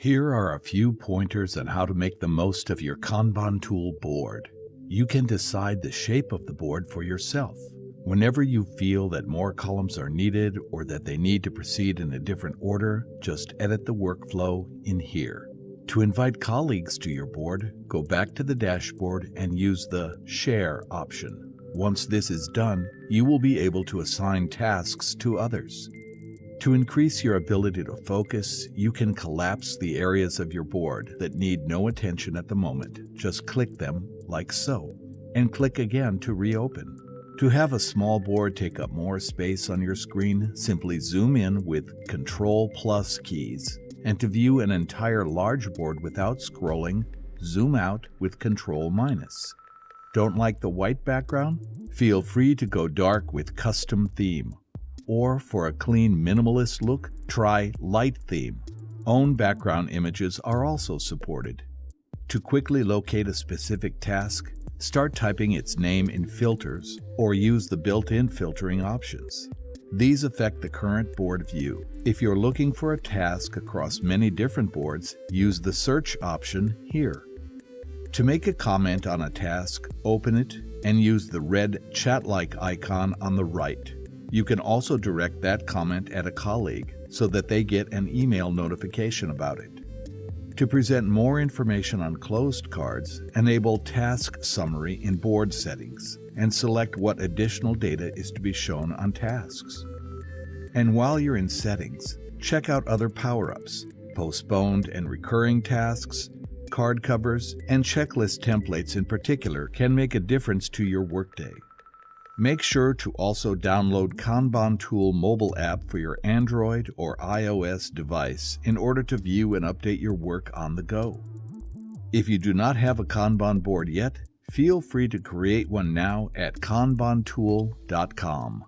Here are a few pointers on how to make the most of your Kanban tool board. You can decide the shape of the board for yourself. Whenever you feel that more columns are needed or that they need to proceed in a different order, just edit the workflow in here. To invite colleagues to your board, go back to the dashboard and use the Share option. Once this is done, you will be able to assign tasks to others. To increase your ability to focus, you can collapse the areas of your board that need no attention at the moment. Just click them, like so, and click again to reopen. To have a small board take up more space on your screen, simply zoom in with Ctrl plus keys. And to view an entire large board without scrolling, zoom out with Ctrl minus. Don't like the white background? Feel free to go dark with Custom Theme or for a clean minimalist look, try Light Theme. Own background images are also supported. To quickly locate a specific task, start typing its name in filters or use the built-in filtering options. These affect the current board view. If you're looking for a task across many different boards, use the search option here. To make a comment on a task, open it and use the red chat-like icon on the right. You can also direct that comment at a colleague so that they get an email notification about it. To present more information on closed cards, enable Task Summary in Board Settings and select what additional data is to be shown on tasks. And while you're in Settings, check out other power-ups, postponed and recurring tasks, card covers, and checklist templates in particular can make a difference to your workday. Make sure to also download Kanban Tool mobile app for your Android or iOS device in order to view and update your work on the go. If you do not have a Kanban board yet, feel free to create one now at kanbantool.com.